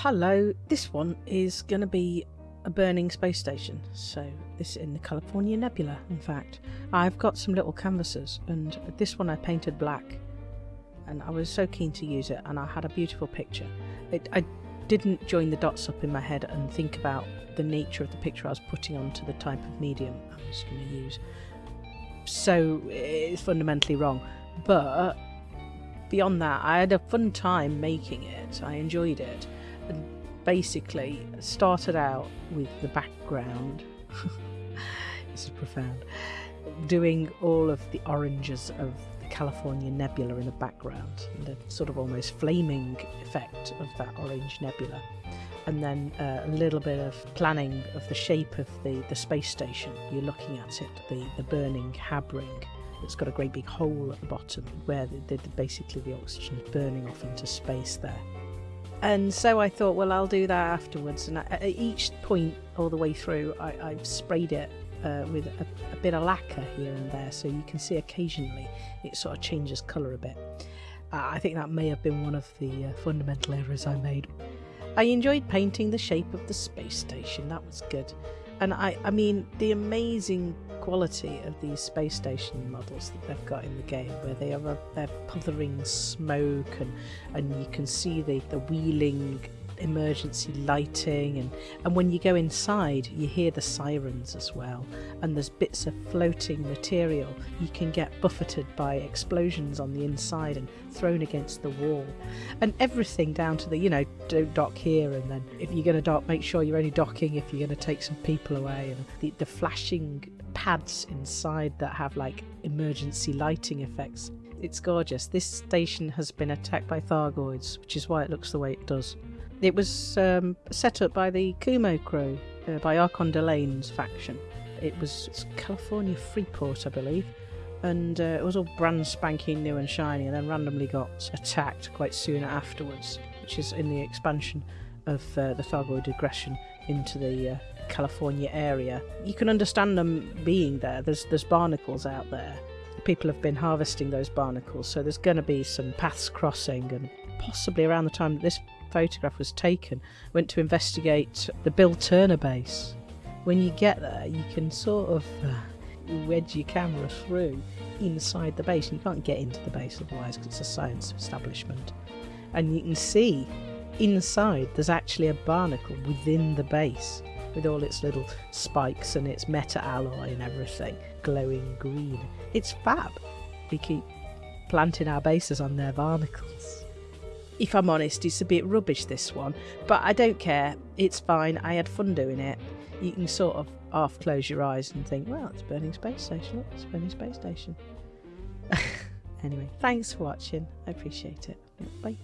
Hello, this one is going to be a burning space station. So, this is in the California Nebula, in fact. I've got some little canvases, and this one I painted black. And I was so keen to use it, and I had a beautiful picture. It, I didn't join the dots up in my head and think about the nature of the picture I was putting onto the type of medium I was going to use. So, it's fundamentally wrong. But beyond that, I had a fun time making it. I enjoyed it. Basically, started out with the background. this is profound. Doing all of the oranges of the California nebula in the background, the sort of almost flaming effect of that orange nebula. And then uh, a little bit of planning of the shape of the, the space station. You're looking at it, the, the burning HAB ring it's got a great big hole at the bottom where the, the, basically the oxygen is burning off into space there. And so I thought, well, I'll do that afterwards. And at each point all the way through, I, have sprayed it uh, with a, a, bit of lacquer here and there, so you can see occasionally it sort of changes colour a bit. Uh, I think that may have been one of the uh, fundamental errors I made. I enjoyed painting the shape of the space station, that was good. And I, I mean, the amazing quality of these space station models that they've got in the game, where they are they're puthering smoke and and you can see the the wheeling emergency lighting and and when you go inside you hear the sirens as well and there's bits of floating material you can get buffeted by explosions on the inside and thrown against the wall and everything down to the you know don't dock here and then if you're going to dock make sure you're only docking if you're going to take some people away and the, the flashing pads inside that have like emergency lighting effects. It's gorgeous. This station has been attacked by Thargoids, which is why it looks the way it does. It was um, set up by the Kumo crew, uh, by Archon Delaine's faction. It was California Freeport, I believe, and uh, it was all brand spanking new and shiny, and then randomly got attacked quite soon afterwards, which is in the expansion of uh, the Thargoid aggression into the uh, California area. You can understand them being there. There's there's barnacles out there. People have been harvesting those barnacles, so there's going to be some paths crossing, and possibly around the time that this photograph was taken, went to investigate the Bill Turner base. When you get there, you can sort of uh, wedge your camera through inside the base, you can't get into the base otherwise because it's a science establishment. And you can see inside there's actually a barnacle within the base with all its little spikes and its meta alloy and everything glowing green. It's fab. We keep planting our bases on their barnacles. If I'm honest, it's a bit rubbish this one, but I don't care. It's fine. I had fun doing it. You can sort of half close your eyes and think, well, it's burning space station. It's burning space station. anyway, thanks for watching. I appreciate it. Bye.